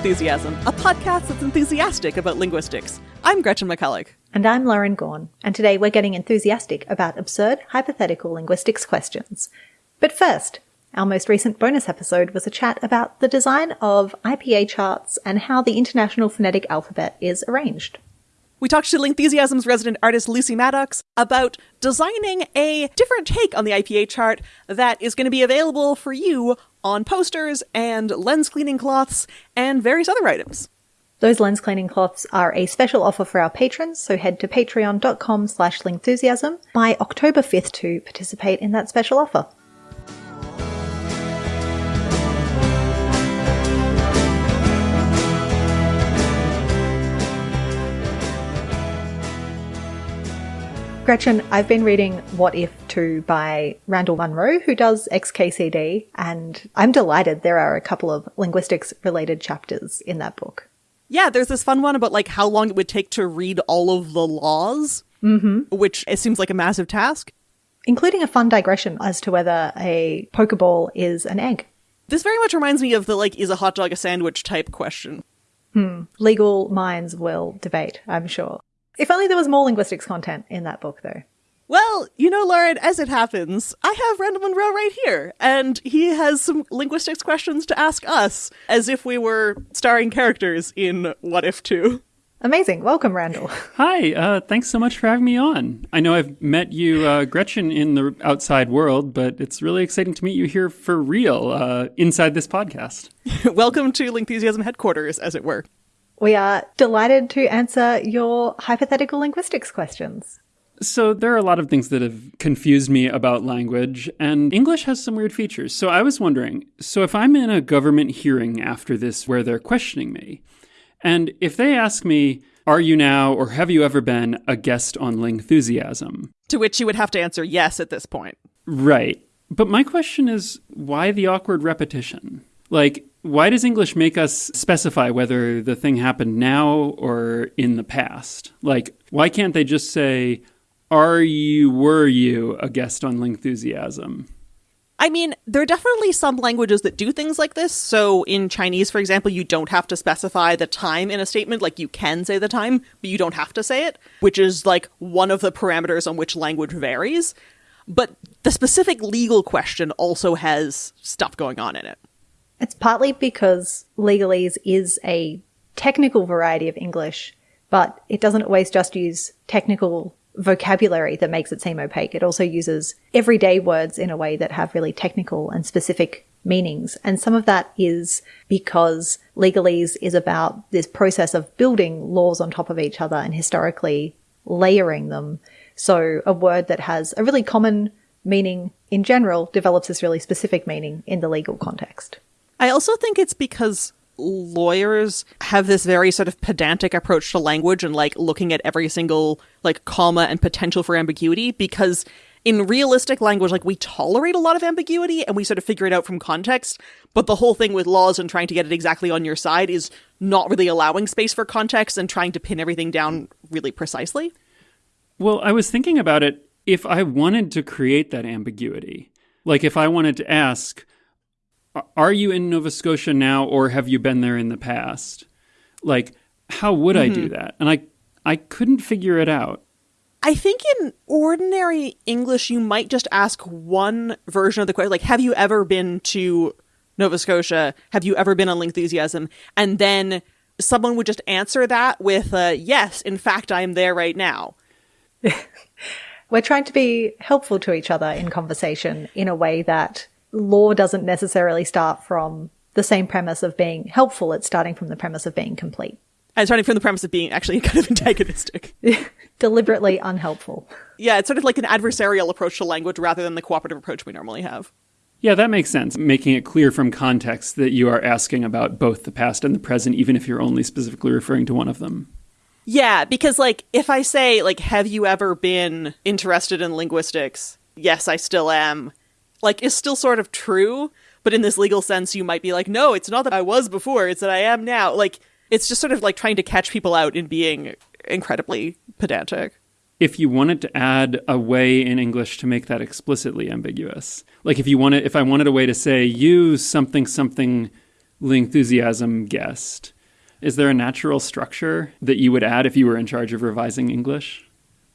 Lingthusiasm, a podcast that's enthusiastic about linguistics. I'm Gretchen McCulloch. And I'm Lauren Gawne, and today we're getting enthusiastic about absurd hypothetical linguistics questions. But first, our most recent bonus episode was a chat about the design of IPA charts and how the International Phonetic Alphabet is arranged. We talked to Lingthusiasm's resident artist Lucy Maddox about designing a different take on the IPA chart that is going to be available for you on posters and lens cleaning cloths and various other items. Those lens cleaning cloths are a special offer for our patrons, so head to patreon.com slash lingthusiasm by October 5th to participate in that special offer. Gretchen, I've been reading What If 2 by Randall Munroe, who does XKCD, and I'm delighted there are a couple of linguistics related chapters in that book. Yeah, there's this fun one about like how long it would take to read all of the laws, Mm-hmm. which it seems like a massive task. Including a fun digression as to whether a Pokeball is an egg. This very much reminds me of the like, is a hot dog a sandwich type question. Legal minds will debate, I'm sure. If only there was more linguistics content in that book, though. Well, you know, Lauren, as it happens, I have Randall Munroe right here, and he has some linguistics questions to ask us, as if we were starring characters in What If 2. Amazing. Welcome, Randall. Hi, uh, thanks so much for having me on. I know I've met you, uh, Gretchen, in the outside world, but it's really exciting to meet you here for real uh, inside this podcast. Welcome to Lingthusiasm headquarters, as it were. We are delighted to answer your hypothetical linguistics questions. So, there are a lot of things that have confused me about language, and English has some weird features. So, I was wondering so, if I'm in a government hearing after this where they're questioning me, and if they ask me, Are you now or have you ever been a guest on Lingthusiasm? To which you would have to answer yes at this point. Right. But my question is why the awkward repetition? Like, why does English make us specify whether the thing happened now or in the past? Like, why can't they just say, Are you, were you a guest on Lingthusiasm? I mean, there are definitely some languages that do things like this. So, in Chinese, for example, you don't have to specify the time in a statement. Like, you can say the time, but you don't have to say it, which is like one of the parameters on which language varies. But the specific legal question also has stuff going on in it. It's partly because legalese is a technical variety of English, but it doesn't always just use technical vocabulary that makes it seem opaque. It also uses everyday words in a way that have really technical and specific meanings. And some of that is because legalese is about this process of building laws on top of each other and historically layering them. So a word that has a really common meaning in general develops this really specific meaning in the legal context. I also think it's because lawyers have this very sort of pedantic approach to language and like looking at every single like comma and potential for ambiguity because in realistic language like we tolerate a lot of ambiguity and we sort of figure it out from context but the whole thing with laws and trying to get it exactly on your side is not really allowing space for context and trying to pin everything down really precisely Well, I was thinking about it if I wanted to create that ambiguity. Like if I wanted to ask, "A- are you in Nova Scotia now or have you been there in the past? Like how would I do that? And I I couldn't figure it out. I think in ordinary English, you might just ask one version of the question, like, have you ever been to Nova Scotia? Have you ever been on Lingthusiasm? And then someone would just answer that with, uh, yes, in fact, I'm there right now. We're trying to be helpful to each other in conversation in a way that law doesn't necessarily start from the same premise of being helpful. It's starting from the premise of being complete, And starting from the premise of being actually kind of antagonistic. deliberately unhelpful. yeah, it's sort of like an adversarial approach to language rather than the cooperative approach we normally have. Yeah, that makes sense. Making it clear from context that you are asking about both the past and the present, even if you're only specifically referring to one of them. Yeah, because like if I say like have you ever been interested in linguistics? Yes, I still am. Like is still sort of true, but in this legal sense you might be like no, it's not that I was before, it's that I am now. Like it's just sort of like trying to catch people out in being incredibly pedantic. If you wanted to add a way in English to make that explicitly ambiguous, like if you wanted, if I wanted a way to say you something something enthusiasm guest. Is there a natural structure that you would add if you were in charge of revising English?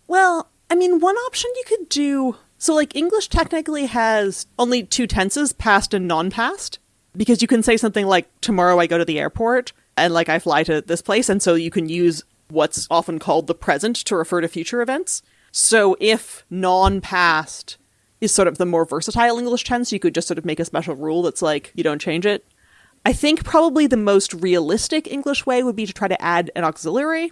Well, I mean, one option you could do. So, like, English technically has only two tenses, past and non past, because you can say something like, tomorrow I go to the airport, and like, I fly to this place, and so you can use what's often called the present to refer to future events. So, if non past is sort of the more versatile English tense, you could just sort of make a special rule that's like, you don't change it. I think probably the most realistic English way would be to try to add an auxiliary.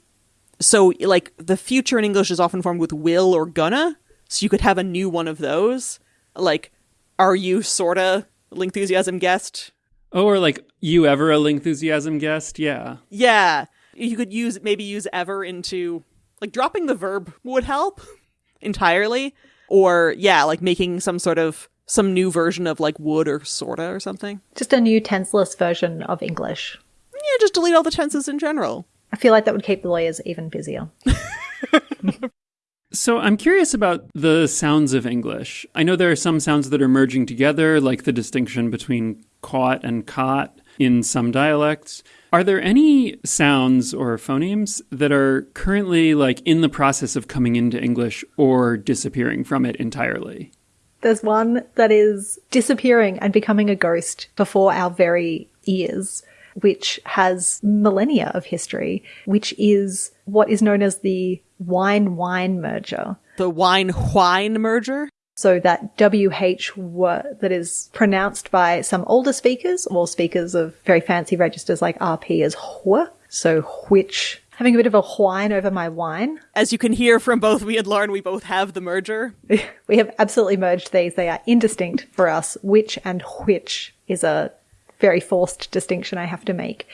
So, like, the future in English is often formed with will or gonna. So, you could have a new one of those. Like, are you sorta Lingthusiasm guest? Oh, or like, you ever a Lingthusiasm guest? Yeah. Yeah. You could use, maybe use ever into, like, dropping the verb would help entirely. Or, yeah, like making some sort of, some new version of, like, would or sorta or something. Just a new tenseless version of English. Yeah, just delete all the tenses in general. I feel like that would keep the lawyers even busier. So I'm curious about the sounds of English. I know there are some sounds that are merging together, like the distinction between caught and cot in some dialects. Are there any sounds or phonemes that are currently like in the process of coming into English or disappearing from it entirely? There's one that is disappearing and becoming a ghost before our very ears, which has millennia of history, which is what is known as the wine wine merger. The wine wine merger. So that WH word that is pronounced by some older speakers or speakers of very fancy registers like RP as wh. So which having a bit of a whine over my wine. As you can hear from both me and Lauren, we both have the merger. we have absolutely merged these. They are indistinct for us. Which and which is a very forced distinction I have to make.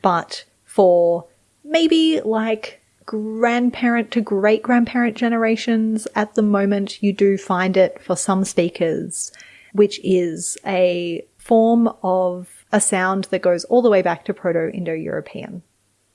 But for maybe like grandparent to great grandparent generations at the moment, you do find it for some speakers, which is a form of a sound that goes all the way back to Proto Indo European.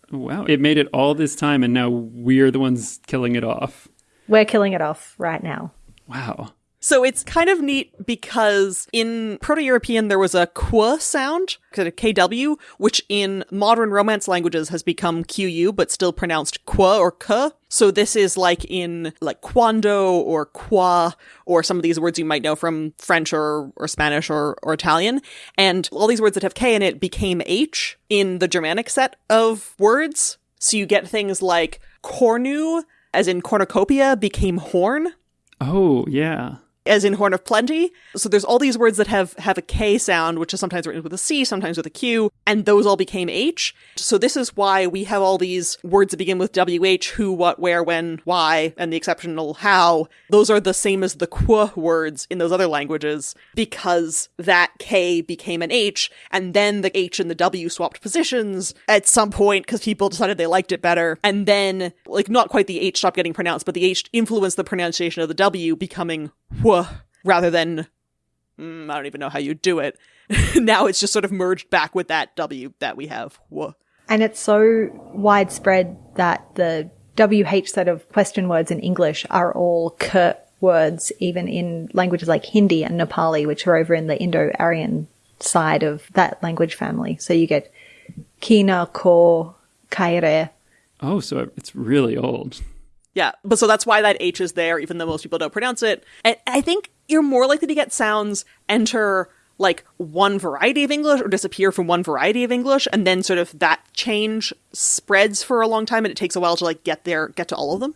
Wow, it made it all this time, and now we're the ones killing it off. We're killing it off right now. Wow. So it's kind of neat because in Proto-European there was a qu sound, KW, which in modern Romance languages has become QU, but still pronounced qu or k. So this is like in like quando or qua or some of these words you might know from French or, or Spanish or, or Italian. And all these words that have K in it became H in the Germanic set of words. So you get things like cornu, as in cornucopia, became horn Oh, yeah as in horn of plenty. So there's all these words that have have a K sound, which is sometimes written with a C, sometimes with a Q, and those all became H. So this is why we have all these words that begin with WH, who, what, where, when, why, and the exceptional how. Those are the same as the qu words in those other languages because that K became an H, and then the H and the W swapped positions at some point because people decided they liked it better. And then, like, not quite the H stopped getting pronounced, but the H influenced the pronunciation of the W becoming wh rather than mm, I don't even know how you do it. now it's just sort of merged back with that W that we have. Wh. And it's so widespread that the WH set of question words in English are all k words, even in languages like Hindi and Nepali, which are over in the Indo-Aryan side of that language family. So you get kina, ko, kaire. Oh, so it's really old. Yeah, but so that's why that H is there, even though most people don't pronounce it. And I think you're more likely to get sounds enter like one variety of English or disappear from one variety of English, and then sort of that change spreads for a long time, and it takes a while to like get there, get to all of them.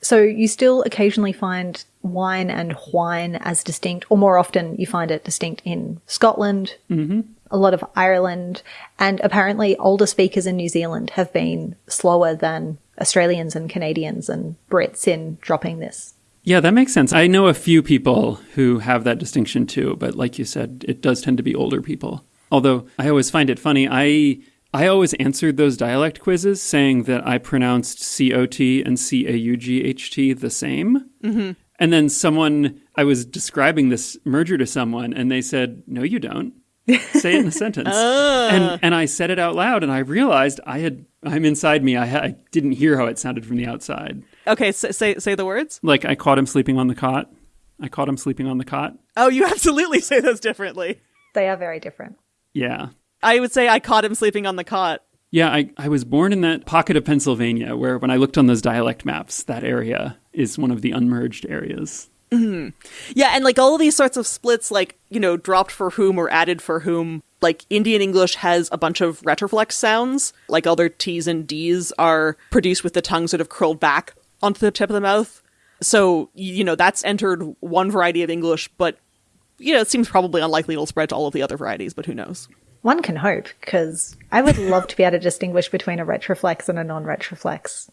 So you still occasionally find wine and whine as distinct, or more often you find it distinct in Scotland, mm-hmm. A lot of Ireland, and apparently older speakers in New Zealand have been slower than Australians and Canadians and Brits in dropping this. Yeah, that makes sense. I know a few people who have that distinction too, but like you said, it does tend to be older people. Although I always find it funny, I I always answered those dialect quizzes saying that I pronounced COT and CAUGHT the same. Mm-hmm. And then someone, I was describing this merger to someone, and they said, No, you don't. Say it in a sentence. Uh. And, and I said it out loud, and I realized I had, I'm inside me. I, ha- I didn't hear how it sounded from the outside. Okay, so, say say the words. Like I caught him sleeping on the cot. I caught him sleeping on the cot. Oh, you absolutely say those differently. They are very different. Yeah. I would say I caught him sleeping on the cot. Yeah, I, I was born in that pocket of Pennsylvania where, when I looked on those dialect maps, that area is one of the unmerged areas. Mm-hmm. Yeah, and like all these sorts of splits, like, you know, dropped for whom or added for whom, like Indian English has a bunch of retroflex sounds, like all their T's and D's are produced with the tongue sort of curled back onto the tip of the mouth. So, you know, that's entered one variety of English, but, you know, it seems probably unlikely it'll spread to all of the other varieties, but who knows? One can hope, because I would love to be able to distinguish between a retroflex and a non retroflex.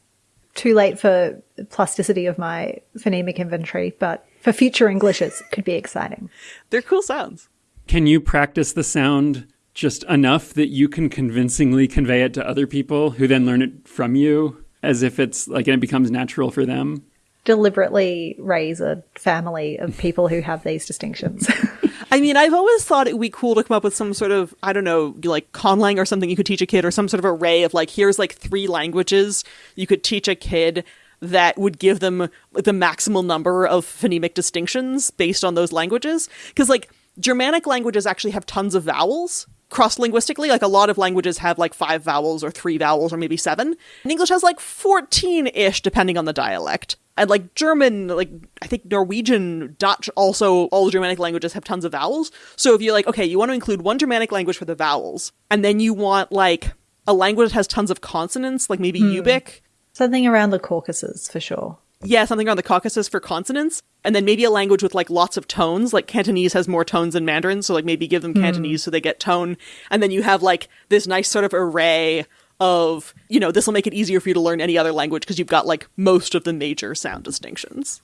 Too late for plasticity of my phonemic inventory, but for future Englishes, it could be exciting. They're cool sounds. Can you practice the sound just enough that you can convincingly convey it to other people who then learn it from you as if it's like it becomes natural for them? Deliberately raise a family of people who have these distinctions. I mean, I've always thought it would be cool to come up with some sort of, I don't know, like conlang or something you could teach a kid, or some sort of array of like, here's like three languages you could teach a kid that would give them the maximal number of phonemic distinctions based on those languages. Because like Germanic languages actually have tons of vowels cross linguistically. Like a lot of languages have like five vowels or three vowels or maybe seven. And English has like 14 ish, depending on the dialect. And like German, like I think Norwegian, Dutch, also all Germanic languages have tons of vowels. So if you're like, okay, you want to include one Germanic language for the vowels, and then you want like a language that has tons of consonants, like maybe hmm. Ubykh, Something around the Caucasus for sure. Yeah, something around the Caucasus for consonants, and then maybe a language with like lots of tones, like Cantonese has more tones than Mandarin, so like maybe give them hmm. Cantonese so they get tone, and then you have like this nice sort of array of, you know, this will make it easier for you to learn any other language because you've got like most of the major sound distinctions.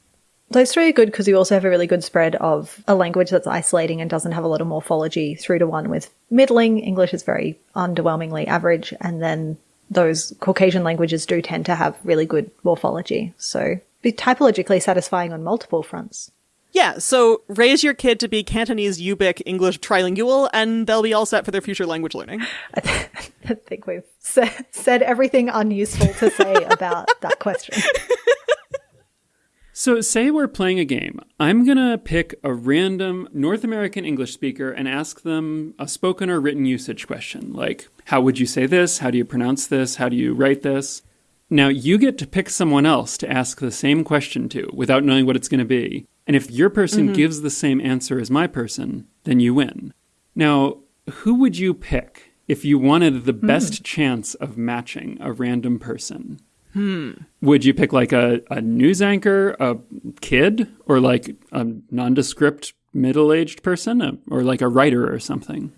Those three are good because you also have a really good spread of a language that's isolating and doesn't have a lot of morphology through to one with middling. English is very underwhelmingly average, and then those Caucasian languages do tend to have really good morphology. So be typologically satisfying on multiple fronts. Yeah, so raise your kid to be Cantonese, Ubykh, English trilingual, and they'll be all set for their future language learning. I think we've sa- said everything unuseful to say about that question. So, say we're playing a game. I'm going to pick a random North American English speaker and ask them a spoken or written usage question, like, how would you say this? How do you pronounce this? How do you write this? Now, you get to pick someone else to ask the same question to without knowing what it's going to be. And if your person mm-hmm. gives the same answer as my person, then you win. Now, who would you pick if you wanted the hmm. best chance of matching a random person? Hmm. Would you pick like a, a news anchor, a kid, or like a nondescript middle aged person, uh, or like a writer or something?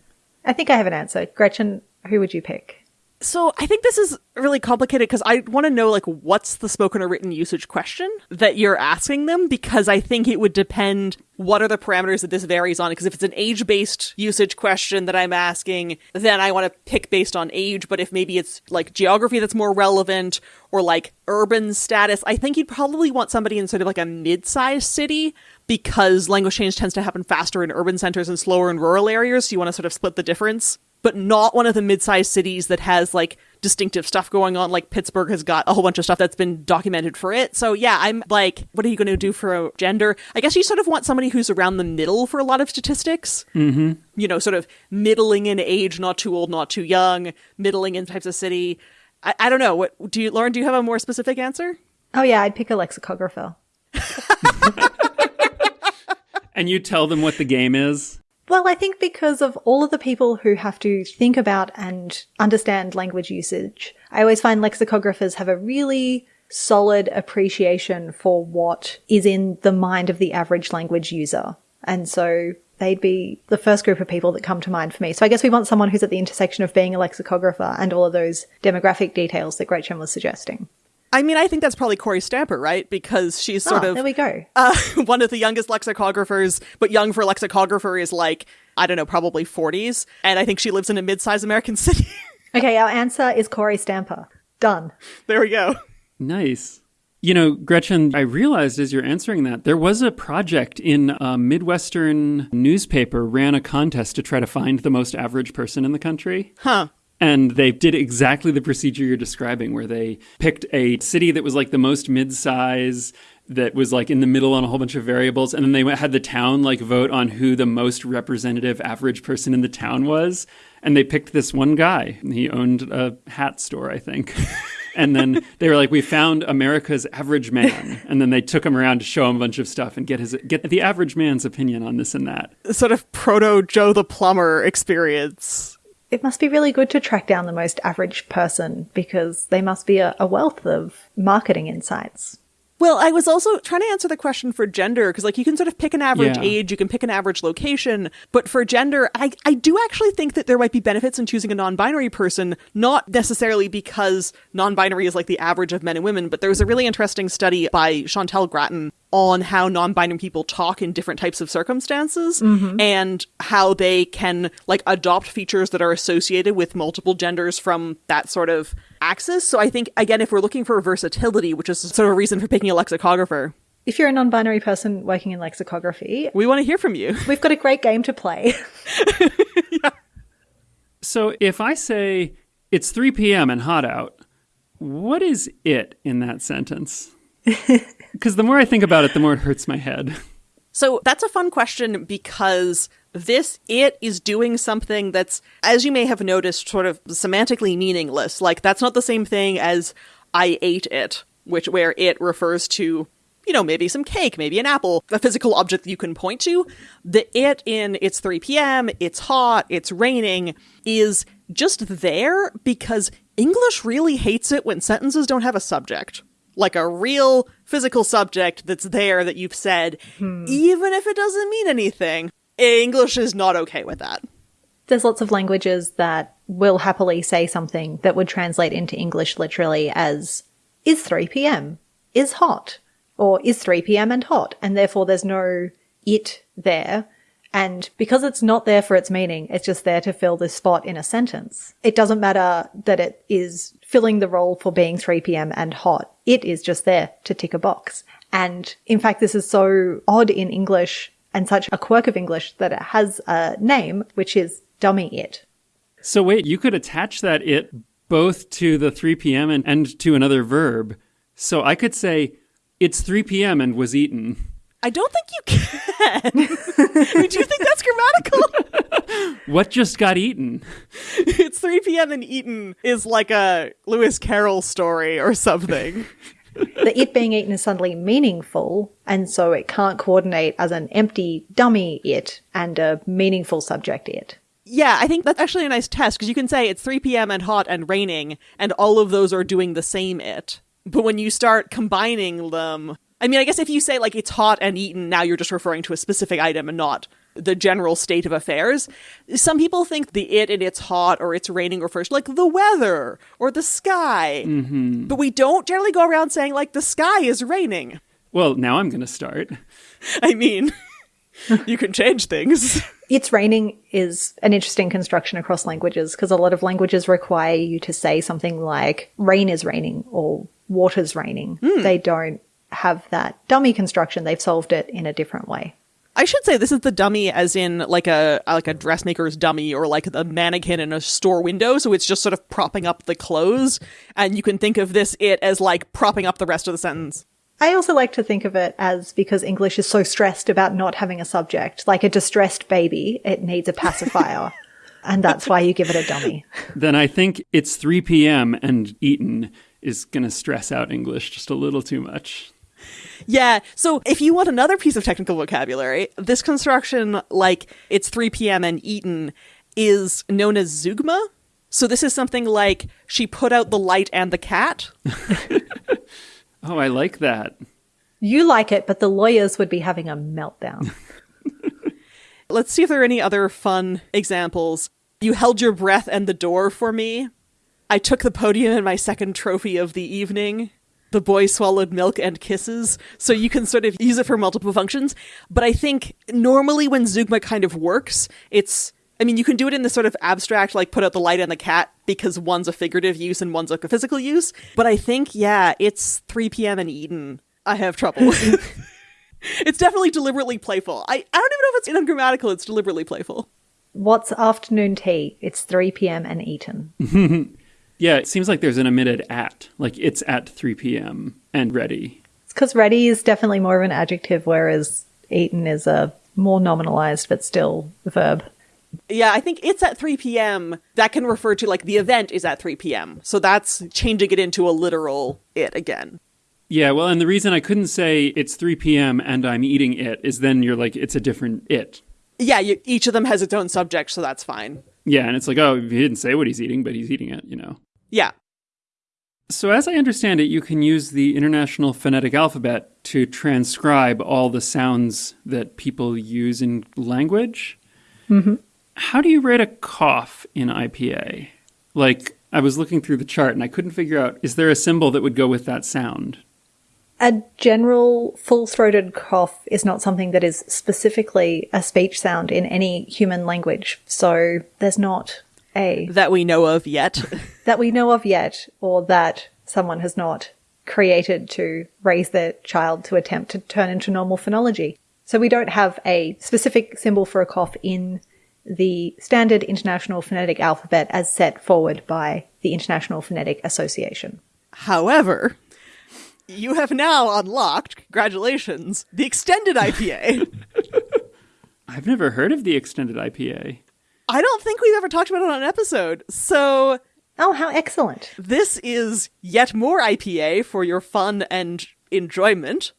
I think I have an answer. Gretchen, who would you pick? So I think this is really complicated because I want to know like what's the spoken or written usage question that you're asking them? Because I think it would depend what are the parameters that this varies on. Because if it's an age based usage question that I'm asking then I want to pick based on age. But if maybe it's like geography that's more relevant or like urban status I think you'd probably want somebody in sort of like a mid-sized city because language change tends to happen faster in urban centers and slower in rural areas. So you want to sort of split the difference but not one of the mid-sized cities that has like distinctive stuff going on like pittsburgh has got a whole bunch of stuff that's been documented for it so yeah i'm like what are you going to do for a gender i guess you sort of want somebody who's around the middle for a lot of statistics mm-hmm. you know sort of middling in age not too old not too young middling in types of city i, I don't know what do you lauren do you have a more specific answer Oh, yeah, I'd pick a lexicographer. And you tell them what the game is? Well, I think because of all of the people who have to think about and understand language usage, I always find lexicographers have a really solid appreciation for what is in the mind of the average language user. And so they'd be the first group of people that come to mind for me. So I guess we want someone who's at the intersection of being a lexicographer and all of those demographic details that Gretchen was suggesting. I mean i think that's probably kory stamper right because she's sort oh, of there we go. uh, one of the youngest lexicographers, but young for a lexicographer is like, I don't know, probably 40s. And I think she lives in a mid sized American city. Okay, our answer is Kory Stamper. Done. there we go. Nice. You know, Gretchen, I realized as you're answering that, there was a project in a Midwestern newspaper ran a contest to try to find the most average person in the country. Huh. And they did exactly the procedure you're describing, where they picked a city that was like the most mid-size, that was like in the middle on a whole bunch of variables, and then they went- had the town like vote on who the most representative average person in the town was. And they picked this one guy. He owned a hat store, I think. and then they were like, "We found America's average man," and then they took him around to show him a bunch of stuff and get his get the average man's opinion on this and that. Sort of proto Joe the plumber experience. It must be really good to track down the most average person because they must be a, a wealth of marketing insights. Well, I was also trying to answer the question for gender because, like, you can sort of pick an average Yeah. age, you can pick an average location, but for gender, I, I do actually think that there might be benefits in choosing a non binary person, not necessarily because non binary is like the average of men and women, but there was a really interesting study by Chantal Gratton on how non binary people talk in different types of circumstances mm-hmm. and how they can, like, adopt features that are associated with multiple genders from that sort of axis. So I think, again, if we're looking for versatility, which is sort of a reason for picking a lexicographer, If you're a non binary person working in lexicography, we want to hear from you. we've got a great game to play. So if I say it's 3 p.m. and hot out, what is it in that sentence? Because the more I think about it, the more it hurts my head. So that's a fun question because this it is doing something that's, as you may have noticed, sort of semantically meaningless. Like that's not the same thing as I ate it, which where it refers to, you know, maybe some cake, maybe an apple, a physical object that you can point to. The it in it's 3 p.m., it's hot, it's raining is just there because English really hates it when sentences don't have a subject. Like a real physical subject that's there that you've said, hmm. even if it doesn't mean anything. English is not okay with that. There's lots of languages that will happily say something that would translate into English literally as is 3 p.m., is hot, or is 3 p.m. and hot, and therefore there's no it there. And because it's not there for its meaning, it's just there to fill this spot in a sentence. It doesn't matter that it is filling the role for being 3 p.m. and hot. It is just there to tick a box. And in fact, this is so odd in English and such a quirk of English that it has a name, which is dummy it. So wait, you could attach that it both to the 3 p.m. and, and to another verb. So I could say it's 3 p.m. and was eaten. I don't think you can. I mean, do you think that's grammatical? What just got eaten? it's 3 p.m. and eaten is like a Lewis Carroll story or something. the it being eaten is suddenly meaningful, and so it can't coordinate as an empty dummy it and a meaningful subject it. Yeah, I think that's actually a nice test because you can say it's 3 p.m. and hot and raining, and all of those are doing the same it. But when you start combining them, I mean, I guess if you say like it's hot and eaten, now you're just referring to a specific item and not the general state of affairs. Some people think the it and it's hot or it's raining refers to like the weather or the sky. Mm-hmm. But we don't generally go around saying like the sky is raining. Well, now I'm going to start. I mean, you can change things. It's raining is an interesting construction across languages because a lot of languages require you to say something like rain is raining or water's raining. Hmm. They don't have that dummy construction. They've solved it in a different way. I should say this is the dummy as in like a like a dressmaker's dummy or like the mannequin in a store window so it's just sort of propping up the clothes and you can think of this it as like propping up the rest of the sentence. I also like to think of it as because English is so stressed about not having a subject, like a distressed baby, it needs a pacifier. and that's why you give it a dummy. Then I think it's 3 p.m. and eaten is going to stress out English just a little too much. Yeah, so if you want another piece of technical vocabulary, this construction like it's 3 p.m. and eaten is known as zeugma. So this is something like she put out the light and the cat. Oh, I like that. You like it, but the lawyers would be having a meltdown. Let's see if there are any other fun examples. You held your breath and the door for me. I took the podium in my second trophy of the evening. The boy swallowed milk and kisses. So you can sort of use it for multiple functions. But I think normally when zeugma kind of works, it's. I mean, you can do it in this sort of abstract, like put out the light and the cat, because one's a figurative use and one's like a physical use. But I think, yeah, it's 3 p.m. in Eden. I have trouble. it's definitely deliberately playful. I, I don't even know if it's ungrammatical, it's deliberately playful. What's afternoon tea? It's 3 p.m. and eaten. Yeah, it seems like there's an omitted at. Like it's at 3 p.m. and ready. It's because ready is definitely more of an adjective, whereas eaten is a more nominalized but still verb. Yeah, I think it's at 3 p.m. That can refer to like the event is at 3 p.m. So that's changing it into a literal it again. Yeah, well, and the reason I couldn't say it's 3 p.m. and I'm eating it is then you're like, it's a different it. Yeah, you, each of them has its own subject, so that's fine. Yeah, and it's like, oh, he didn't say what he's eating, but he's eating it, you know. Yeah. So, as I understand it, you can use the International Phonetic Alphabet to transcribe all the sounds that people use in language. Mm-hmm. How do you write a cough in IPA? Like, I was looking through the chart and I couldn't figure out is there a symbol that would go with that sound? A general full throated cough is not something that is specifically a speech sound in any human language. So there's not a That we know of yet. that we know of yet, or that someone has not created to raise their child to attempt to turn into normal phonology. So we don't have a specific symbol for a cough in the standard International Phonetic Alphabet as set forward by the International Phonetic Association. However, you have now unlocked, congratulations, the extended IPA. I've never heard of the extended IPA. I don't think we've ever talked about it on an episode. So Oh, how excellent. this is yet more IPA for your fun and enjoyment.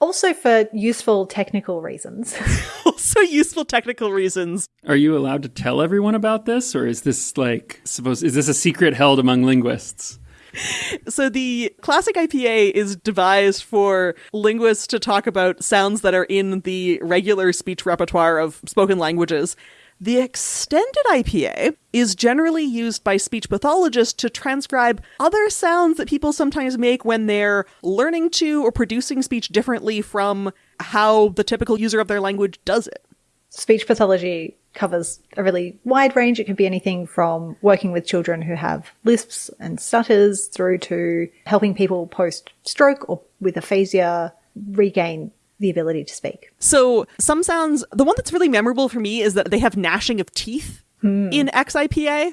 Also for useful technical reasons. Also useful technical reasons. Are you allowed to tell everyone about this, or is this like supposed? Is this a secret held among linguists? So the classic IPA is devised for linguists to talk about sounds that are in the regular speech repertoire of spoken languages. The extended IPA is generally used by speech pathologists to transcribe other sounds that people sometimes make when they're learning to or producing speech differently from how the typical user of their language does it. Speech pathology covers a really wide range. It can be anything from working with children who have lisps and stutters through to helping people post stroke or with aphasia regain the ability to speak. So some sounds, the one that's really memorable for me is that they have gnashing of teeth hmm. in XIPA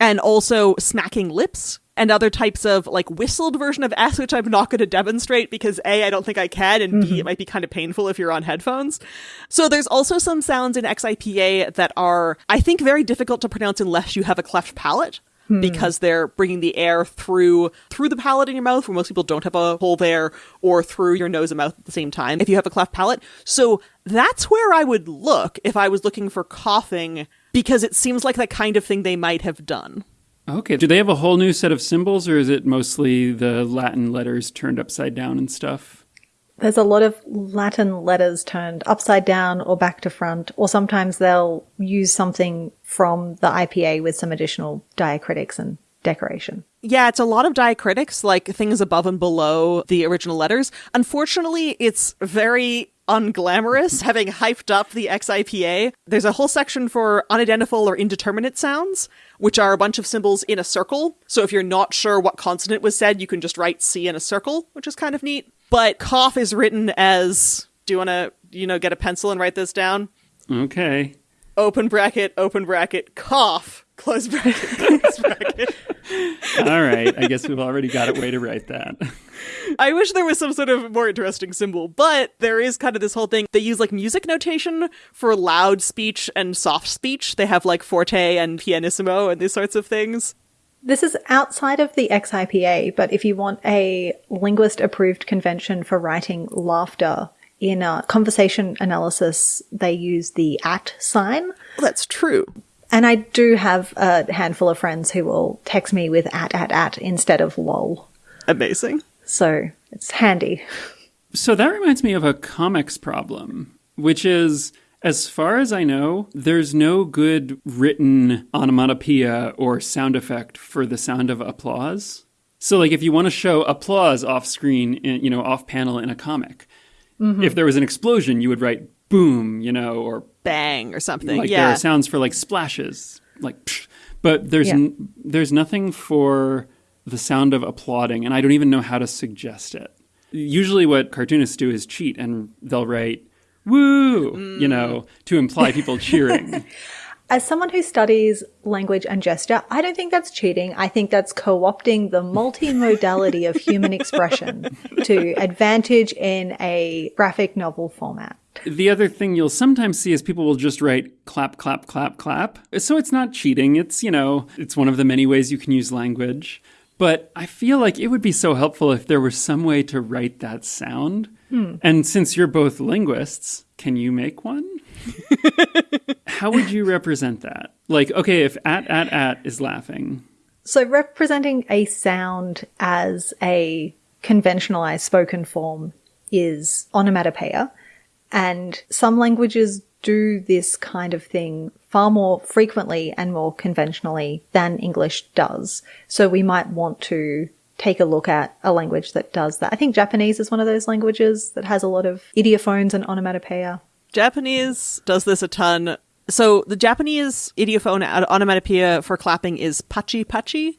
and also smacking lips and other types of like whistled version of S, which I'm not going to demonstrate because A, I don't think I can, and B, mm-hmm. it might be kind of painful if you're on headphones. So there's also some sounds in XIPA that are, I think, very difficult to pronounce unless you have a cleft palate. Hmm. Because they're bringing the air through through the palate in your mouth, where most people don't have a hole there, or through your nose and mouth at the same time. If you have a cleft palate, so that's where I would look if I was looking for coughing, because it seems like that kind of thing they might have done. Okay. Do they have a whole new set of symbols, or is it mostly the Latin letters turned upside down and stuff? There's a lot of Latin letters turned upside down or back to front, or sometimes they'll use something from the IPA with some additional diacritics and decoration. Yeah, it's a lot of diacritics, like things above and below the original letters. Unfortunately, it's very unglamorous having hyped up the XIPA. There's a whole section for unidentifiable or indeterminate sounds, which are a bunch of symbols in a circle. So if you're not sure what consonant was said, you can just write C in a circle, which is kind of neat. But cough is written as do you want to, you know, get a pencil and write this down? Okay. Open bracket, open bracket, cough, close bracket, close bracket. All right. I guess we've already got a way to write that. I wish there was some sort of more interesting symbol, but there is kind of this whole thing. They use like music notation for loud speech and soft speech. They have like forte and pianissimo and these sorts of things. This is outside of the XIPA, but if you want a linguist approved convention for writing laughter in a conversation analysis, they use the at sign. That's true. And I do have a handful of friends who will text me with at at at instead of lol. Amazing. So it's handy. So that reminds me of a comics problem, which is, as far as I know, there's no good written onomatopoeia or sound effect for the sound of applause. So, like, if you want to show applause off screen, in, you know, off panel in a comic, mm-hmm. if there was an explosion, you would write boom, you know, or Bang or something. like there yeah. are sounds for like splashes, like, psh, but there's Yeah. n- there's nothing for the sound of applauding, and I don't even know how to suggest it. Usually, what cartoonists do is cheat, and they'll write "woo," you mm. know, to imply people cheering. As someone who studies language and gesture, I don't think that's cheating. I think that's co-opting the multimodality of human expression to advantage in a graphic novel format. The other thing you'll sometimes see is people will just write clap, clap, clap, clap. So it's not cheating. It's, you know, it's one of the many ways you can use language. But I feel like it would be so helpful if there was some way to write that sound. Hmm. And since you're both linguists, can you make one? How would you represent that? Like, okay, if at, at, at is laughing, So representing a sound as a conventionalized spoken form is onomatopoeia. And some languages do this kind of thing far more frequently and more conventionally than English does. So we might want to take a look at a language that does that. I think Japanese is one of those languages that has a lot of ideophones and onomatopoeia. Japanese does this a ton. So the Japanese ideophone on- onomatopoeia for clapping is pachi pachi.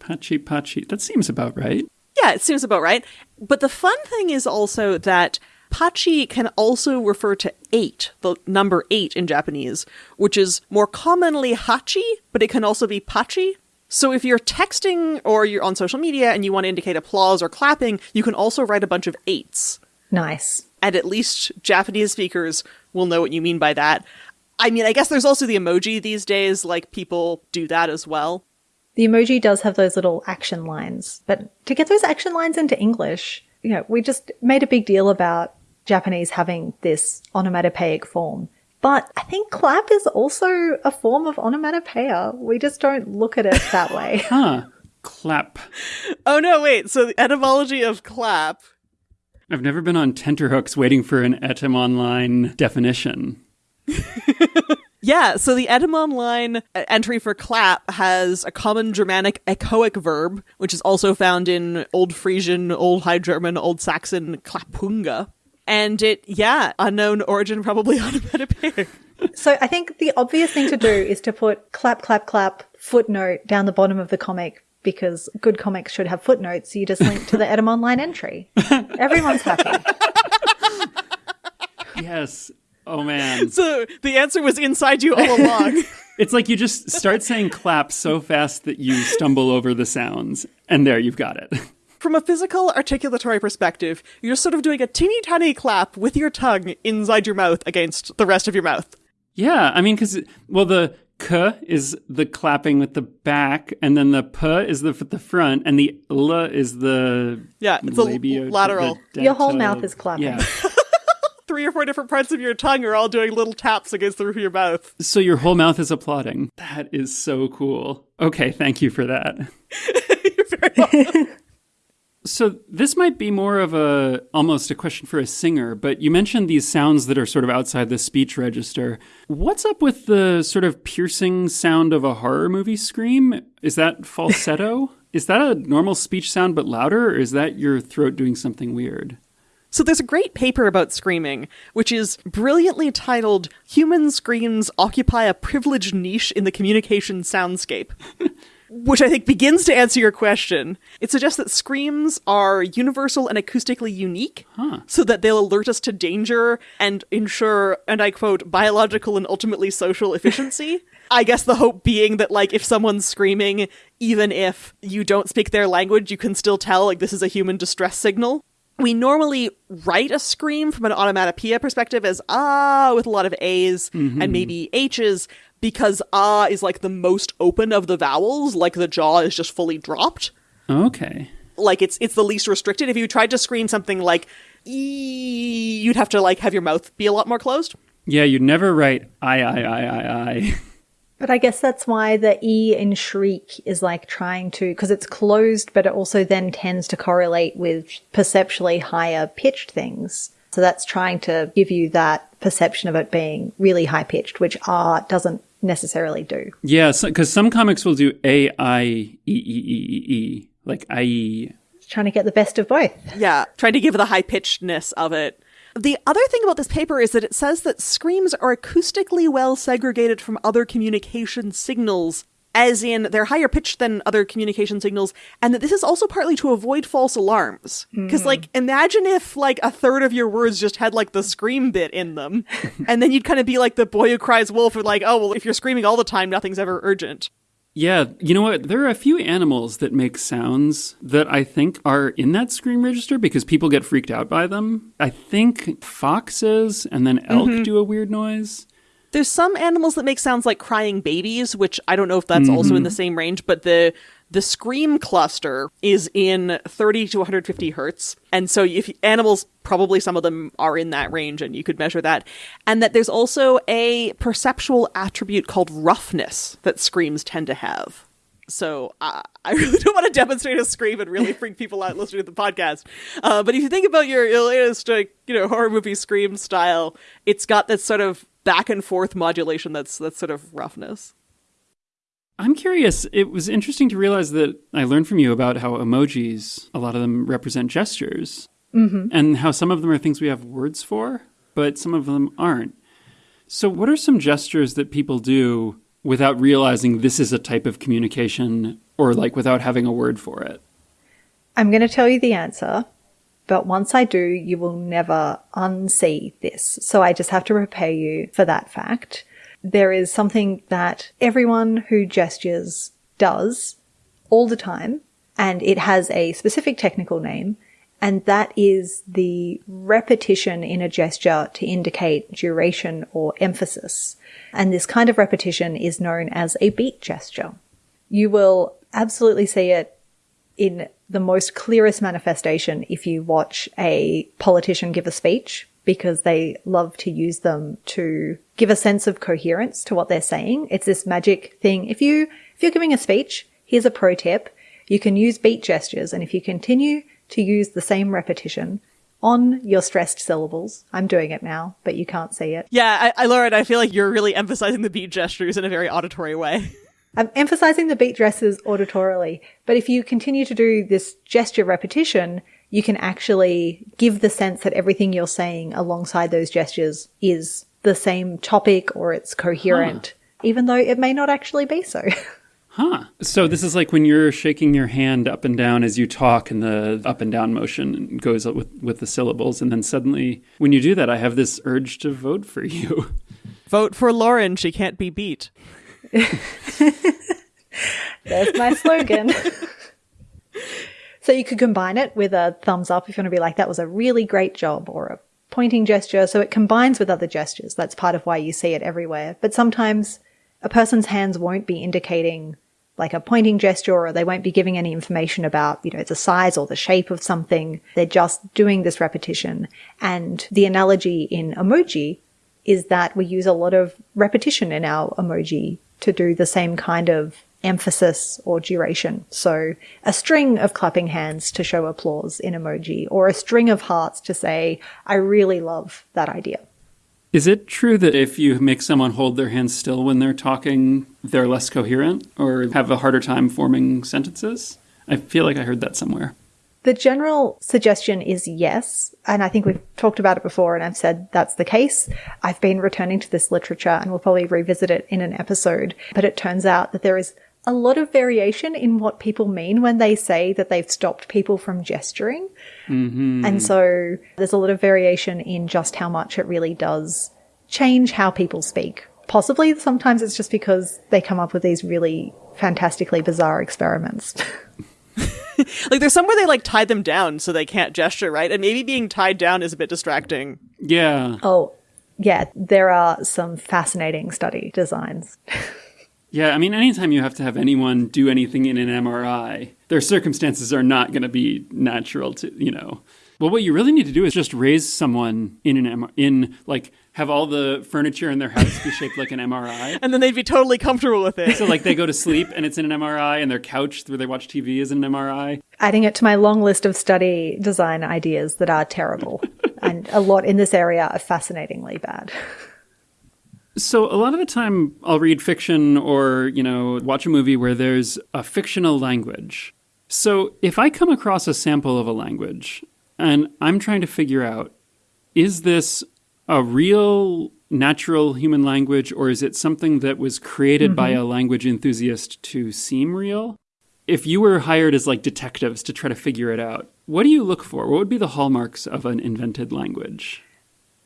pachi, pachi. That seems about right. Yeah, it seems about right. But the fun thing is also that pachi can also refer to eight, the number eight in Japanese, which is more commonly hachi, but it can also be pachi. So if you're texting or you're on social media and you want to indicate applause or clapping, you can also write a bunch of eights. Nice. And at least Japanese speakers will know what you mean by that. I mean, I guess there's also the emoji these days, like people do that as well. The emoji does have those little action lines, but to get those action lines into English, you know, we just made a big deal about Japanese having this onomatopoeic form. But I think clap is also a form of onomatopoeia. We just don't look at it that way. Huh. Clap. Oh no, wait. So the etymology of clap I've never been on tenterhooks waiting for an Etymonline definition. Yeah, so the Etymonline uh, entry for clap has a common Germanic echoic verb, which is also found in Old Frisian, Old High German, Old Saxon klapunga. And it, yeah, unknown origin, probably onomatopoeic. so I think the obvious thing to do is to put clap, clap, clap footnote down the bottom of the comic because good comics should have footnotes. So you just link to the Etymonline entry. Everyone's happy. Yes. Oh man. So the answer was inside you all along. It's like you just start saying clap so fast that you stumble over the sounds, and there you've got it. From a physical articulatory perspective, you're sort of doing a teeny tiny clap with your tongue inside your mouth against the rest of your mouth. Yeah, I mean, because well, the k is the clapping with the back, and then the p is the the front, and the l is the Yeah, it's a labio- lateral. the Your whole mouth is clapping. Yeah. Three or four different parts of your tongue are all doing little taps against the roof of your mouth. So your whole mouth is applauding. That is so cool. Okay, thank you for that. So this might be more of a almost a question for a singer, but you mentioned these sounds that are sort of outside the speech register. What's up with the sort of piercing sound of a horror movie scream? Is that falsetto? is that a normal speech sound but louder, or is that your throat doing something weird? So there's a great paper about screaming, which is brilliantly titled Human Screams Occupy a Privileged Niche in the Communication Soundscape. which I think begins to answer your question. It suggests that screams are universal and acoustically unique, so that they'll alert us to danger and ensure, and I quote, biological and ultimately social efficiency. I guess the hope being that, like, if someone's screaming, even if you don't speak their language, you can still tell, like, this is a human distress signal. We normally write a scream from an onomatopoeia perspective as ah with a lot of A's and maybe H's because ah is like the most open of the vowels, like the jaw is just fully dropped. Okay. Like it's it's the least restricted. If you tried to scream something like e, you'd have to like have your mouth be a lot more closed. Yeah, you'd never write I I I I I. But I guess that's why the E in shriek is like trying to, because it's closed, but it also then tends to correlate with perceptually higher pitched things. So that's trying to give you that perception of it being really high pitched, which R doesn't necessarily do. Yeah, because some comics will do A I E E E E E like I E. Trying to get the best of both. Yeah, trying to give the high pitchedness of it. The other thing about this paper is that it says that screams are acoustically well segregated from other communication signals, as in they're higher pitched than other communication signals, and that this is also partly to avoid false alarms. Because, like, imagine if, like, a third of your words just had, like, the scream bit in them, and then you'd kind of be like the boy who cries wolf, or like, oh, well, if you're screaming all the time, nothing's ever urgent. Yeah, you know what? There are a few animals that make sounds that I think are in that scream register because people get freaked out by them. I think foxes and then elk Mm-hmm. do a weird noise. There's some animals that make sounds like crying babies, which I don't know if that's also in the same range, but the the scream cluster is in 30 to 150 hertz. And so if animals probably some of them are in that range and you could measure that. And that there's also a perceptual attribute called roughness that screams tend to have. So uh, I really don't want to demonstrate a scream and really freak people out listening to the podcast. Uh, but if you think about your, your latest, like, you know, horror movie scream style, it's got this sort of back and forth modulation that's that's sort of roughness. I'm curious. It was interesting to realize that I learned from you about how emojis, a lot of them represent gestures, mm-hmm. and how some of them are things we have words for, but some of them aren't. So, what are some gestures that people do without realizing this is a type of communication or like without having a word for it? I'm going to tell you the answer, but once I do, you will never unsee this. So I just have to prepare you for that fact. There is something that everyone who gestures does all the time, and it has a specific technical name, and that is the repetition in a gesture to indicate duration or emphasis. And this kind of repetition is known as a beat gesture. You will absolutely see it in the most clearest manifestation if you watch a politician give a speech because they love to use them to give a sense of coherence to what they're saying. It's this magic thing. If you, if you're giving a speech, here's a pro tip. You can use beat gestures and if you continue to use the same repetition on your stressed syllables, I'm doing it now, but you can't see it. Yeah, I, I Lauren, I feel like you're really emphasizing the beat gestures in a very auditory way. I'm emphasizing the beat dresses auditorily, but if you continue to do this gesture repetition, you can actually give the sense that everything you're saying alongside those gestures is the same topic or it's coherent, even though it may not actually be so. Huh. So this is like when you're shaking your hand up and down as you talk, and the up and down motion goes with, with the syllables. And then suddenly, when you do that, I have this urge to vote for you. Vote for Lauren, she can't be beat. There's my slogan. so you could combine it with a thumbs up if you want to be like, that was a really great job, or a pointing gesture. So it combines with other gestures. That's part of why you see it everywhere. But sometimes a person's hands won't be indicating like a pointing gesture or they won't be giving any information about, you know, the size or the shape of something. They're just doing this repetition. And the analogy in emoji is that we use a lot of repetition in our emoji to do the same kind of emphasis or duration. So a string of clapping hands to show applause in emoji or a string of hearts to say, I really love that idea. Is it true that if you make someone hold their hands still when they're talking, they're less coherent or have a harder time forming sentences? I feel like I heard that somewhere. The general suggestion is yes. And I think we've talked about it before and I've said that's the case. I've been returning to this literature and we'll probably revisit it in an episode. But it turns out that there is a lot of variation in what people mean when they say that they've stopped people from gesturing. Mm-hmm. And so there's a lot of variation in just how much it really does change how people speak. Possibly sometimes it's just because they come up with these really fantastically bizarre experiments. Like there's somewhere they like tie them down so they can't gesture, right? And maybe being tied down is a bit distracting. Yeah. oh, yeah, there are some fascinating study designs. Yeah, I mean, anytime you have to have anyone do anything in an MRI, their circumstances are not going to be natural to, you know. Well, what you really need to do is just raise someone in an M- in like have all the furniture in their house be shaped like an MRI. And then they'd be totally comfortable with it. So like they go to sleep and it's in an MRI, and their couch where they watch TV is in an MRI. Adding it to my long list of study design ideas that are terrible. and a lot in this area are fascinatingly bad. So a lot of the time I'll read fiction or, you know, watch a movie where there's a fictional language. So if I come across a sample of a language and I'm trying to figure out is this a real natural human language or is it something that was created by mm-hmm. a language enthusiast to seem real? If you were hired as like detectives to try to figure it out, what do you look for? What would be the hallmarks of an invented language?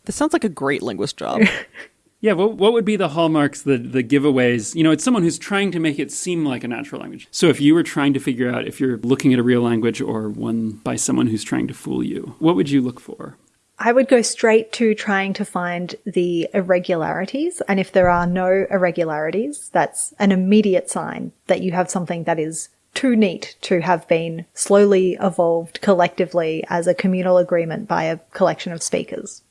This sounds like a great linguist job. Yeah, what, what would be the hallmarks, the, the giveaways? You know, it's someone who's trying to make it seem like a natural language. So if you were trying to figure out if you're looking at a real language or one by someone who's trying to fool you, what would you look for? I would go straight to trying to find the irregularities. And if there are no irregularities, that's an immediate sign that you have something that is too neat to have been slowly evolved collectively as a communal agreement by a collection of speakers.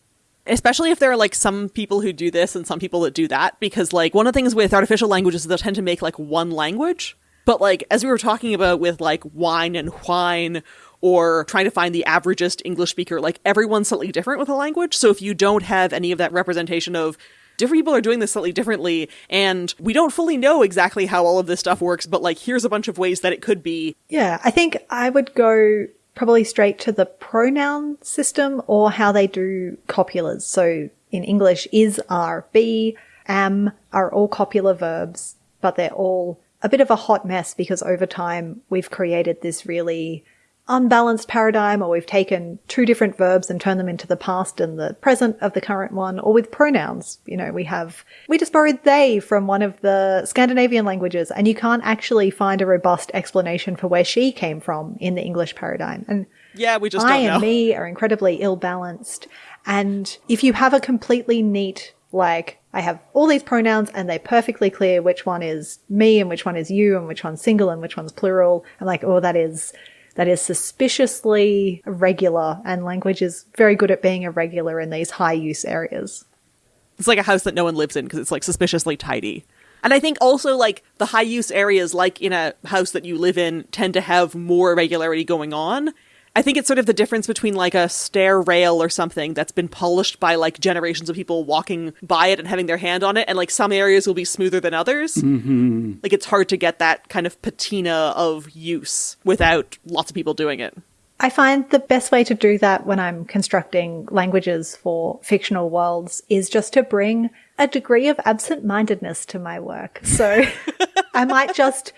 Especially if there are like some people who do this and some people that do that, because like one of the things with artificial languages is they'll tend to make like one language. But like as we were talking about with like wine and whine or trying to find the averagest English speaker, like everyone's slightly different with a language. So if you don't have any of that representation of different people are doing this slightly differently and we don't fully know exactly how all of this stuff works but like here's a bunch of ways that it could be Yeah, I think I would go probably straight to the pronoun system or how they do copulas. So in English, is, are, be, am are all copular verbs, but they're all a bit of a hot mess because over time we've created this really unbalanced paradigm or we've taken two different verbs and turned them into the past and the present of the current one or with pronouns. You know, we have, we just borrowed they from one of the Scandinavian languages and you can't actually find a robust explanation for where she came from in the English paradigm. And yeah we just I and know me are incredibly ill balanced. And if you have a completely neat, like, I have all these pronouns and they're perfectly clear which one is me and which one is you and which one's single and which one's plural. I'm like, oh, that is, that is suspiciously regular, and language is very good at being irregular in these high use areas. it's like a house that no one lives in because it's like suspiciously tidy and i think also like the high use areas like in a house that you live in tend to have more irregularity going on I think it's sort of the difference between like a stair rail or something that's been polished by like generations of people walking by it and having their hand on it, and like some areas will be smoother than others. Mm-hmm. Like it's hard to get that kind of patina of use without lots of people doing it. I find the best way to do that when I'm constructing languages for fictional worlds is just to bring a degree of absent mindedness to my work. So I might just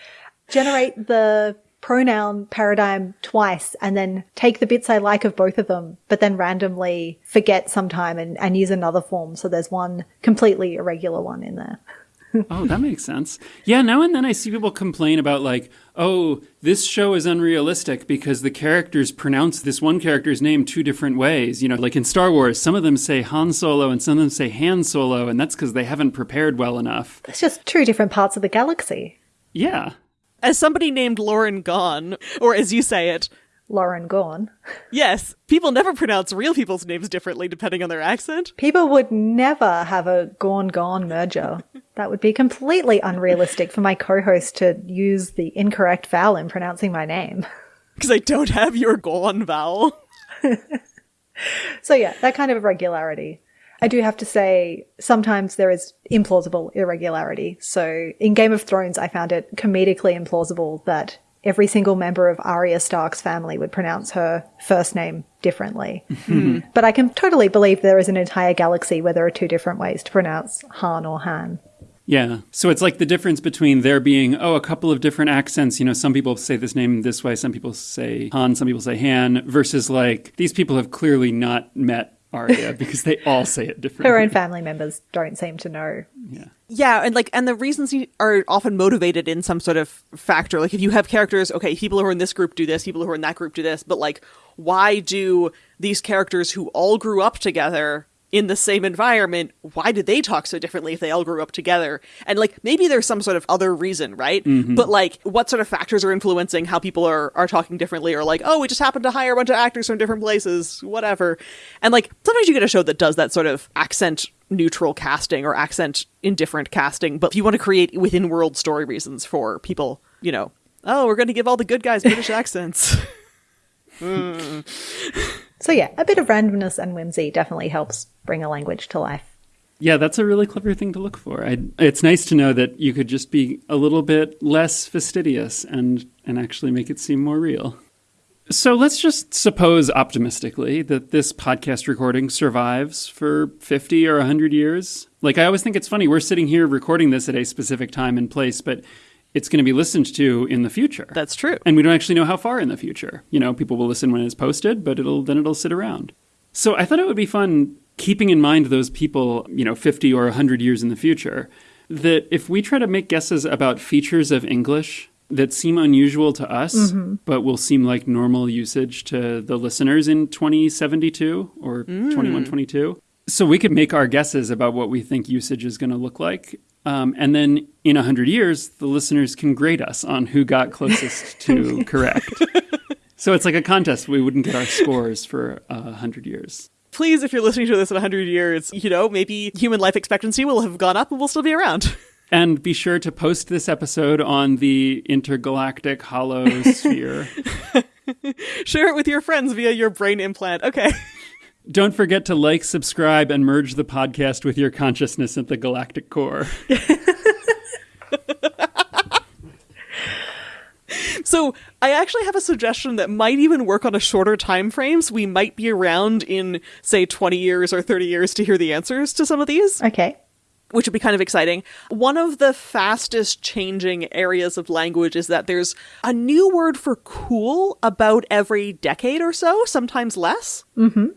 generate the pronoun paradigm twice and then take the bits I like of both of them, but then randomly forget sometime and, and use another form. So there's one completely irregular one in there. oh, that makes sense. Yeah, now and then I see people complain about, like, oh, this show is unrealistic because the characters pronounce this one character's name two different ways. You know, like in Star Wars, some of them say Han Solo and some of them say Han Solo, and that's because they haven't prepared well enough. It's just two different parts of the galaxy. Yeah. As somebody named Lauren Gawne, or as you say it, Lauren Gawne. yes, people never pronounce real people's names differently depending on their accent. People would never have a Gorn Gorn merger. that would be completely unrealistic for my co host to use the incorrect vowel in pronouncing my name. Because I don't have your Gone vowel. So, yeah, that kind of irregularity. I do have to say, sometimes there is implausible irregularity. So, in Game of Thrones, I found it comedically implausible that every single member of Arya Stark's family would pronounce her first name differently. Hmm. But I can totally believe there is an entire galaxy where there are two different ways to pronounce Han or Han. Yeah. So it's like the difference between there being, oh, a couple of different accents. You know, some people say this name this way, some people say Han, some people say Han, versus like these people have clearly not met Arya because they all say it differently. Her own family members don't seem to know. Yeah. Yeah, and like, and the reasons are often motivated in some sort of factor. Like, if you have characters, okay, people who are in this group do this, people who are in that group do this, but like, why do these characters who all grew up together in the same environment, why did they talk so differently if they all grew up together? And like, maybe there's some sort of other reason, right? Mm-hmm. But like, what sort of factors are influencing how people are, are talking differently or like, oh, we just happened to hire a bunch of actors from different places, whatever. And like, sometimes you get a show that does that sort of accent neutral casting or accent indifferent casting. But if you want to create within world story reasons for people, you know, oh, we're going to give all the good guys British accents. Mm. So, yeah, a bit of randomness and whimsy definitely helps bring a language to life. Yeah, that's a really clever thing to look for. I, it's nice to know that you could just be a little bit less fastidious and, and actually make it seem more real. So let's just suppose optimistically that this podcast recording survives for 50 or 100 years. Like, I always think it's funny, we're sitting here recording this at a specific time and place, but it's going to be listened to in the future. That's true. and we don't actually know how far in the future. You know, people will listen when it's posted, but it'll then it'll sit around. So I thought it would be fun keeping in mind those people, you know, 50 or 100 years in the future, that if we try to make guesses about features of English that seem unusual to us, Mm-hmm. but will seem like normal usage to the listeners in 2072 or 2122. So we could make our guesses about what we think usage is going to look like. Um, and then in 100 years, the listeners can grade us on who got closest to correct. So it's like a contest. We wouldn't get our scores for uh, 100 years. Please, if you're listening to this in 100 years, you know, maybe human life expectancy will have gone up and we'll still be around. And be sure to post this episode on the intergalactic hollow sphere. Share it with your friends via your brain implant. Okay. Don't forget to like, subscribe, and merge the podcast with your consciousness at the galactic core. So I actually have a suggestion that might even work on a shorter time frame. So we might be around in, say, 20 years or 30 years to hear the answers to some of these. Okay. which would be kind of exciting. One of the fastest changing areas of language is that there's a new word for cool about every decade or so, sometimes less. Mm-hmm.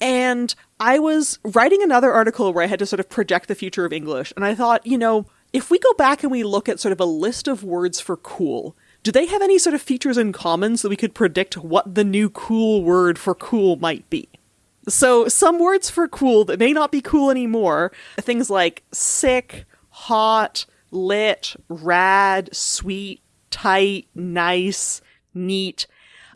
And I was writing another article where I had to sort of project the future of English, and I thought, you know, if we go back and we look at sort of a list of words for cool, do they have any sort of features in common so we could predict what the new cool word for cool might be? So, some words for cool that may not be cool anymore, things like sick, hot, lit, rad, sweet, tight, nice, neat.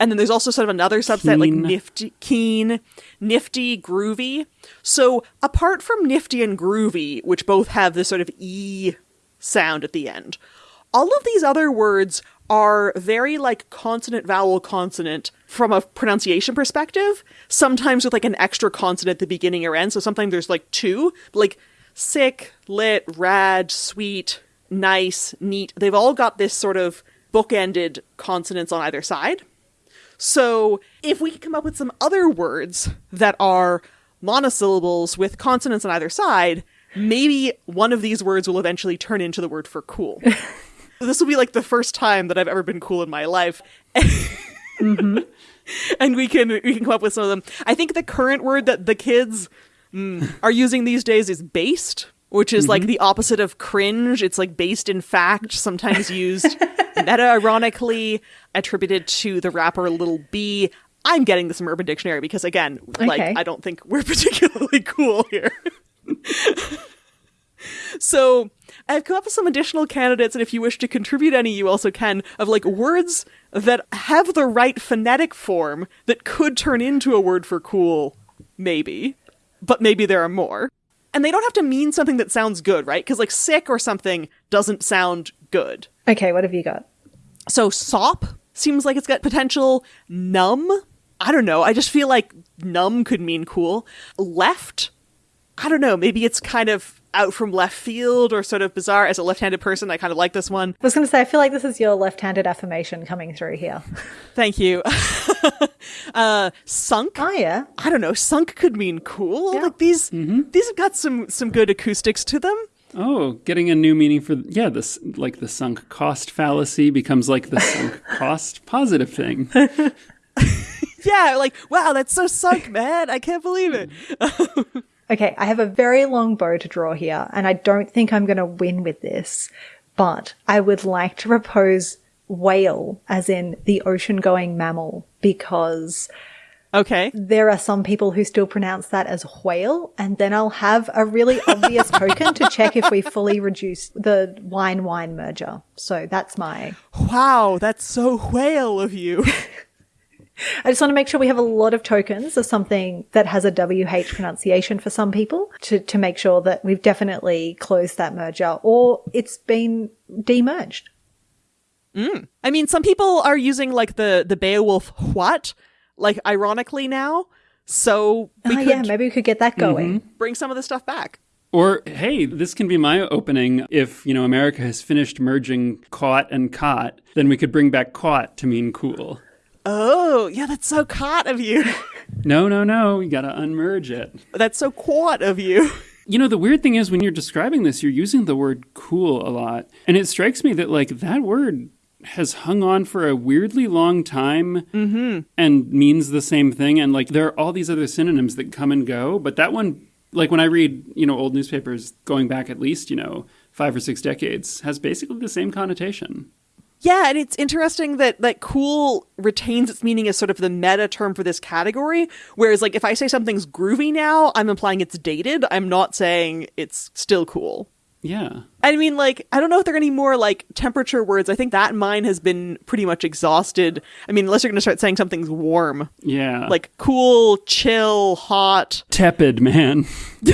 And then there's also sort of another subset like Keen. nifty, keen, nifty, groovy. So, apart from nifty and groovy, which both have this sort of E sound at the end, all of these other words are very like consonant vowel consonant from a pronunciation perspective sometimes with like an extra consonant at the beginning or end so sometimes there's like two like sick lit rad sweet nice neat they've all got this sort of bookended consonants on either side so if we could come up with some other words that are monosyllables with consonants on either side maybe one of these words will eventually turn into the word for cool this will be like the first time that I've ever been cool in my life. And we can we can come up with some of them. I think the current word that the kids mm, are using these days is based, which is like mm-hmm. the opposite of cringe. It's like based in fact, sometimes used meta ironically, attributed to the rapper Lil B. I'm getting this from Urban Dictionary because again, like I don't think we're particularly cool here. So I've come up with some additional candidates, and if you wish to contribute any, you also can, of like words that have the right phonetic form that could turn into a word for cool, maybe. But maybe there are more. And they don't have to mean something that sounds good, right? Because like sick or something doesn't sound good. Okay, what have you got? So sop seems like it's got potential. Numb, I don't know. I just feel like numb could mean cool. Left, I don't know. Maybe it's kind of out from left field or sort of bizarre. As a left-handed person, I kind of like this one. I was going to say, I feel like this is your left-handed affirmation coming through here. Thank you. uh, sunk. Oh yeah, I don't know. Sunk could mean cool. Yeah. Like these, these have got some some good acoustics to them. Oh, getting a new meaning for yeah, this like the sunk cost fallacy becomes like the sunk cost positive thing. Yeah, like wow, that's so sunk, man. I can't believe it. Okay, I have a very long bow to draw here, and I don't think I'm going to win with this, but I would like to propose whale, as in the ocean going mammal, because Okay. there are some people who still pronounce that as whale, and then I'll have a really obvious token to check if we fully reduce the wine whine merger. So that's my. Wow, that's so whale of you. I just want to make sure we have a lot of tokens of something that has a WH pronunciation for some people to, to make sure that we've definitely closed that merger or it's been demerged. I mean, some people are using like the the Beowulf what, like ironically now. So we Ah, could yeah, maybe we could get that going. bring some of the stuff back. Or hey, this can be my opening. If you know America has finished merging cot and caught, then we could bring back caught to mean cool. Oh, yeah, that's so caught of you. No, no, no, you gotta unmerge it. that's so quat of you. You know, the weird thing is when you're describing this, you're using the word cool a lot. And it strikes me that, like, that word has hung on for a weirdly long time mm-hmm. and means the same thing. And like there are all these other synonyms that come and go, but that one, like when I read, you know, old newspapers going back at least, you know, five or six decades, has basically the same connotation. Yeah, and it's interesting that that cool retains its meaning as sort of the meta term for this category. Whereas, like, if I say something's groovy now, I'm implying it's dated. I'm not saying it's still cool. Yeah. I mean, like, I don't know if there are any more like temperature words. I think that mine has been pretty much exhausted. I mean, unless you're going to start saying something's warm, Yeah. like cool, chill, hot. tepid, man.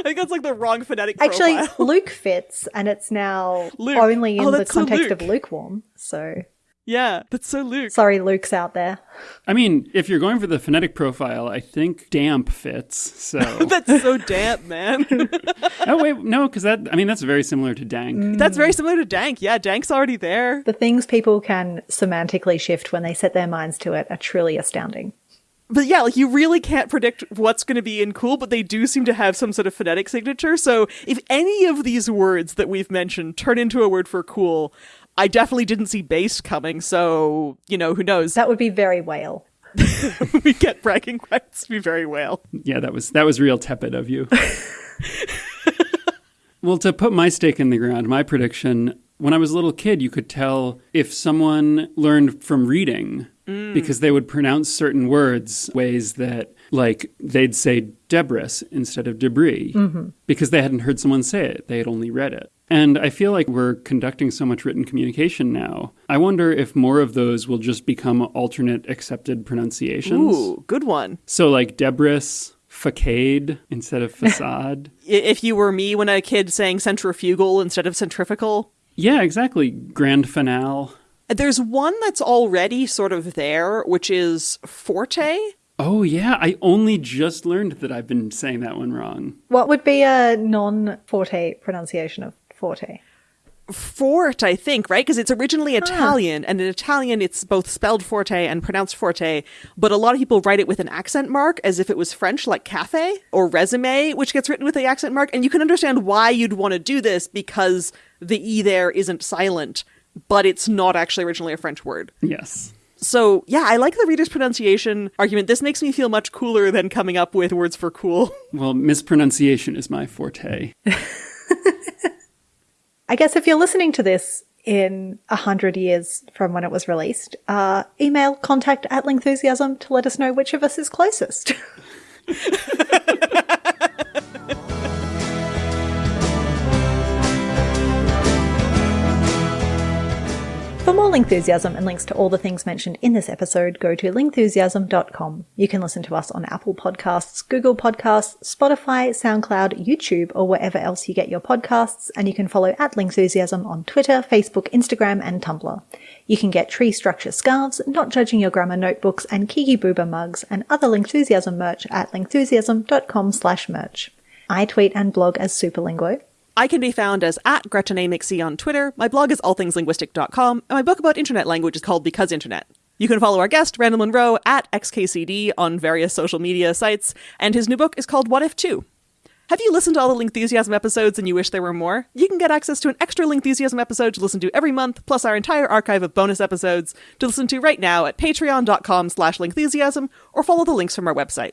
I think that's like the wrong phonetic Actually, profile. Luke fits, and it's now Luke. only in Oh, the that's so context of lukewarm. So yeah, that's so Luke. sorry, Luke's out there. I mean, if you're going for the phonetic profile, I think damp fits. So, That's so damp, man. oh wait, no, because that I mean that's very similar to dank. Mm. that's very similar to Dank. Yeah, Dank's already there. The things people can semantically shift when they set their minds to it are truly astounding. But yeah, like you really can't predict what's going to be in cool, but they do seem to have some sort of phonetic signature. So if any of these words that we've mentioned turn into a word for cool, I definitely didn't see based coming. So, you know, who knows? That would be very whale. we get bragging rights to be very whale. Yeah, that was that was real tepid of you. well, to put my stake in the ground, my prediction, when I was a little kid, you could tell if someone learned from reading Mm. because they would pronounce certain words ways that like they'd say debris instead of debris mm-hmm. because they hadn't heard someone say it. They had only read it. And I feel like we're conducting so much written communication now. I wonder if more of those will just become alternate accepted pronunciations. Ooh, good one. So like debris, facade instead of facade. If you were me when a kid saying centrifugal instead of centrifugal, yeah, exactly. Grand finale. There's one that's already sort of there, which is forte. Oh yeah, I only just learned that I've been saying that one wrong. What would be a non forte pronunciation of forte? Fort, I think, right? Because it's originally Italian, and in Italian, it's both spelled forte and pronounced forte. But a lot of people write it with an accent mark, as if it was French, like cafe or resume, which gets written with the accent mark. And you can understand why you'd want to do this because the e there isn't silent, but it's not actually originally a French word. Yes. So yeah, I like the reader's pronunciation argument. This makes me feel much cooler than coming up with words for cool. Well, mispronunciation is my forte. I guess if you're listening to this in a hundred years from when it was released, uh, email contact at Lingthusiasm to let us know which of us is closest. For more Lingthusiasm and links to all the things mentioned in this episode, go to lingthusiasm.com. You can listen to us on Apple Podcasts, Google Podcasts, Spotify, SoundCloud, YouTube, or wherever else you get your podcasts, and you can follow at Lingthusiasm on Twitter, Facebook, Instagram, and Tumblr. You can get tree structure scarves, not judging your grammar notebooks, and Kiki Bouba mugs, and other Lingthusiasm merch at lingthusiasm.com slash merch. I tweet and blog as Superlinguo. I can be found as at Gretchen A. McC on Twitter. My blog is allthingslinguistic.com, and my book about internet language is called Because Internet. You can follow our guest, Randall Munroe, at XKCD on various social media sites, and his new book is called What If 2. Have you listened to all the Lingthusiasm episodes and you wish there were more? You can get access to an extra Lingthusiasm episode to listen to every month, plus our entire archive of bonus episodes to listen to right now at patreon.com slash lingthusiasm, or follow the links from our website.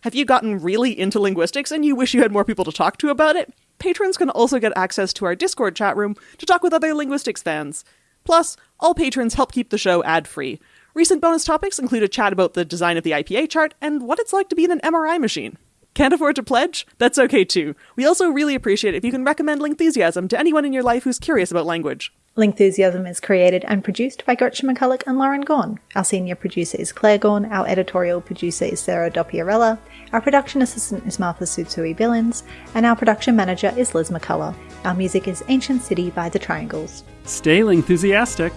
Have you gotten really into linguistics and you wish you had more people to talk to about it? Patrons can also get access to our Discord chat room to talk with other linguistics fans. Plus, all patrons help keep the show ad free. Recent bonus topics include a chat about the design of the IPA chart and what it's like to be in an MRI machine. Can't afford to pledge? That's okay too. We also really appreciate if you can recommend Lingthusiasm to anyone in your life who's curious about language. Lingthusiasm is created and produced by Gretchen McCulloch and Lauren Gawne. Our senior producer is Claire Gawne, our editorial producer is Sarah Dopierala, our production assistant is Martha Tsutsui Billins, and our production manager is Liz McCullough. Our music is Ancient City by The Triangles. Stay enthusiastic.